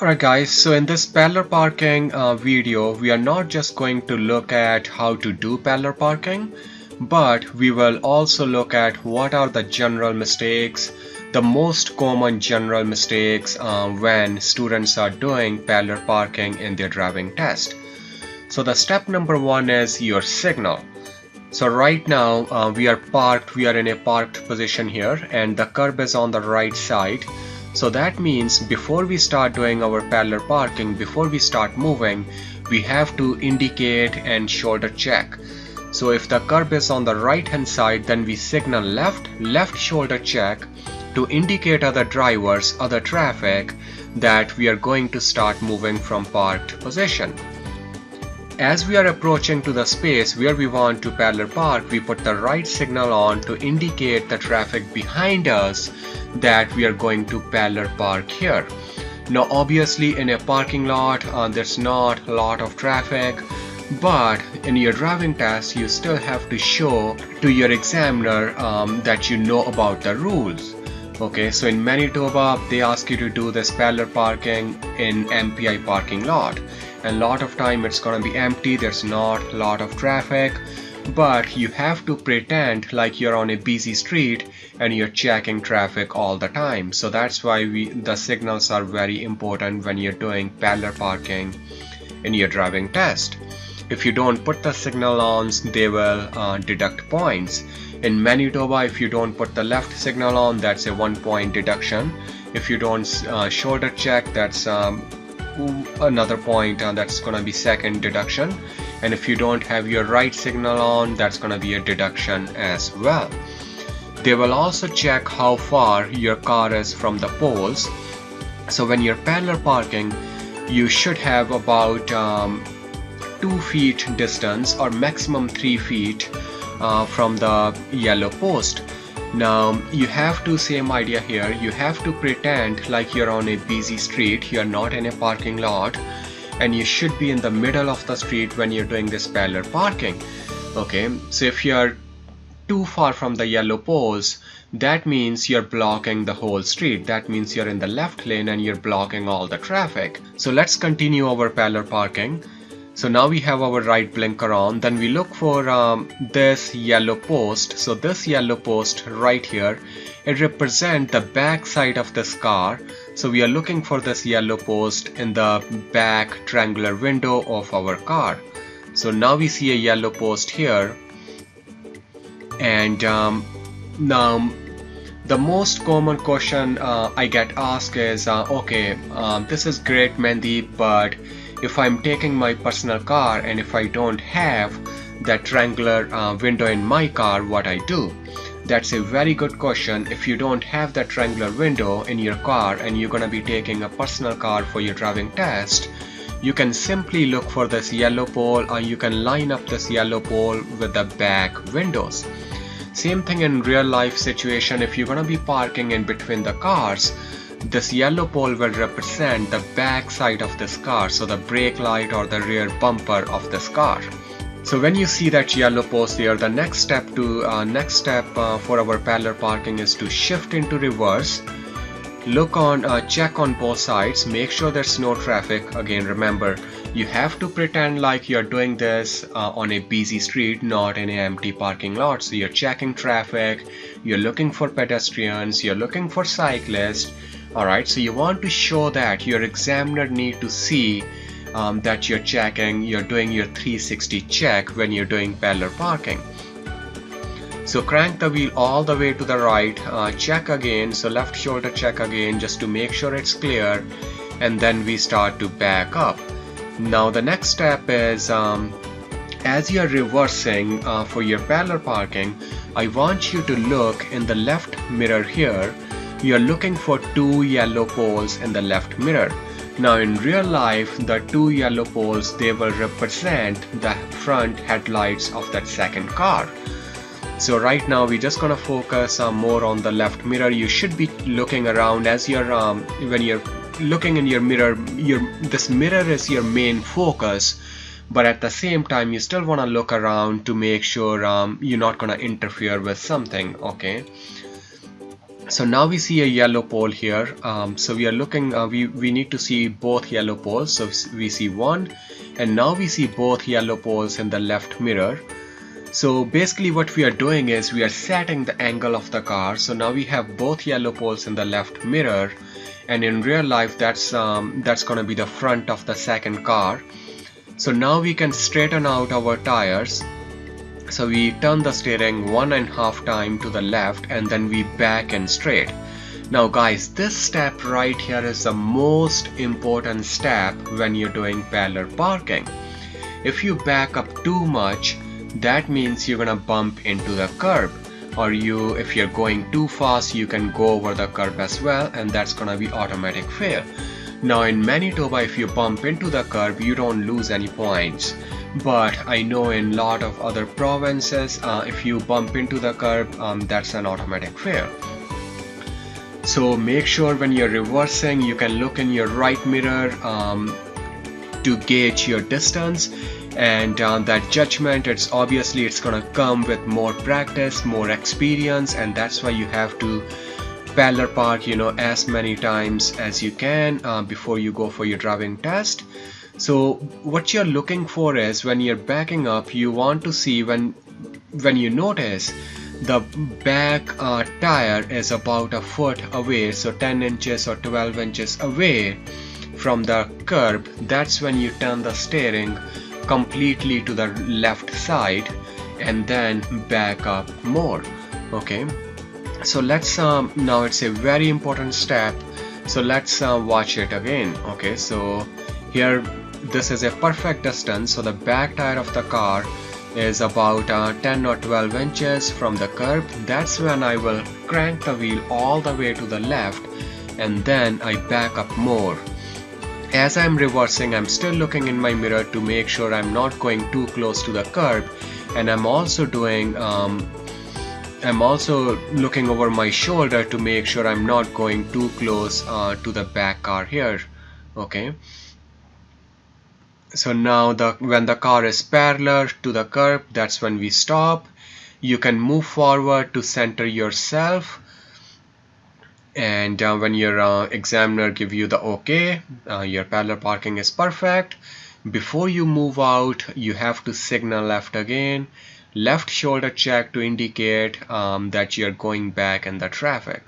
Alright guys, so in this parallel parking uh, video, we are not just going to look at how to do parallel parking, but we will also look at what are the general mistakes, the most common general mistakes uh, when students are doing parallel parking in their driving test. So the step number one is your signal. So right now uh, we are parked, we are in a parked position here and the curb is on the right side so that means before we start doing our parallel parking, before we start moving, we have to indicate and shoulder check. So if the curb is on the right hand side, then we signal left, left shoulder check to indicate other drivers, other traffic that we are going to start moving from parked position. As we are approaching to the space where we want to parallel park, we put the right signal on to indicate the traffic behind us that we are going to parallel park here. Now obviously in a parking lot uh, there's not a lot of traffic but in your driving test you still have to show to your examiner um, that you know about the rules okay so in Manitoba they ask you to do this parallel parking in MPI parking lot and lot of time it's gonna be empty there's not a lot of traffic but you have to pretend like you're on a busy street and you're checking traffic all the time. So that's why we the signals are very important when you're doing parallel parking in your driving test. If you don't put the signal on they will uh, deduct points. In Manitoba if you don't put the left signal on that's a one point deduction. If you don't uh, shoulder check that's um, another point uh, that's gonna be second deduction. And if you don't have your right signal on that's gonna be a deduction as well. They will also check how far your car is from the poles. So when you're parallel parking you should have about um, two feet distance or maximum three feet uh, from the yellow post now you have to same idea here. You have to pretend like you're on a busy street you're not in a parking lot and you should be in the middle of the street when you're doing this parallel parking. Okay so if you're too far from the yellow poles that means you're blocking the whole street. That means you're in the left lane and you're blocking all the traffic. So let's continue our parallel parking so now we have our right blinker on. Then we look for um, this yellow post. So this yellow post right here it represents the back side of this car. So we are looking for this yellow post in the back triangular window of our car. So now we see a yellow post here. And um, now the most common question uh, I get asked is uh, okay um, this is great Mandy but if I'm taking my personal car and if I don't have that triangular uh, window in my car what I do? That's a very good question. If you don't have that triangular window in your car and you're gonna be taking a personal car for your driving test you can simply look for this yellow pole or you can line up this yellow pole with the back windows. Same thing in real life situation. If you're gonna be parking in between the cars this yellow pole will represent the back side of this car, so the brake light or the rear bumper of this car. So when you see that yellow post there, the next step to uh, next step uh, for our parallel parking is to shift into reverse. Look on, uh, check on both sides, make sure there's no traffic. Again, remember, you have to pretend like you're doing this uh, on a busy street, not in an empty parking lot. So you're checking traffic, you're looking for pedestrians, you're looking for cyclists, alright so you want to show that your examiner need to see um, that you're checking you're doing your 360 check when you're doing parallel parking. So crank the wheel all the way to the right uh, check again so left shoulder check again just to make sure it's clear and then we start to back up. Now the next step is um, as you're reversing uh, for your parallel parking I want you to look in the left mirror here you are looking for two yellow poles in the left mirror. Now in real life, the two yellow poles, they will represent the front headlights of that second car. So right now we're just gonna focus uh, more on the left mirror. You should be looking around as you're um, when you're looking in your mirror. Your this mirror is your main focus, but at the same time you still wanna look around to make sure um, you're not gonna interfere with something. Okay. So now we see a yellow pole here. Um, so we are looking uh, we we need to see both yellow poles. So we see one and now we see both yellow poles in the left mirror. So basically what we are doing is we are setting the angle of the car. So now we have both yellow poles in the left mirror and in real life that's um, that's gonna be the front of the second car. So now we can straighten out our tires so we turn the steering one and half time to the left and then we back and straight. Now guys, this step right here is the most important step when you're doing parallel parking. If you back up too much, that means you're gonna bump into the curb or you if you're going too fast you can go over the curb as well and that's gonna be automatic fail now in Manitoba if you bump into the curb you don't lose any points but I know in lot of other provinces uh, if you bump into the curb um, that's an automatic fail. So make sure when you're reversing you can look in your right mirror um, to gauge your distance. And uh, that judgment it's obviously it's gonna come with more practice more experience and that's why you have to parallel park you know as many times as you can uh, before you go for your driving test so what you're looking for is when you're backing up you want to see when when you notice the back uh, tire is about a foot away so 10 inches or 12 inches away from the curb that's when you turn the steering completely to the left side and then back up more okay? So let's um, now it's a very important step so let's uh, watch it again okay? So here this is a perfect distance so the back tire of the car is about uh, 10 or 12 inches from the curb. That's when I will crank the wheel all the way to the left and then I back up more. As I'm reversing I'm still looking in my mirror to make sure I'm not going too close to the curb and I'm also doing um, I'm also looking over my shoulder to make sure I'm not going too close uh, to the back car here okay so now the when the car is parallel to the curb that's when we stop. You can move forward to center yourself. And uh, when your uh, examiner give you the okay uh, your parallel parking is perfect. Before you move out you have to signal left again. Left shoulder check to indicate um, that you're going back in the traffic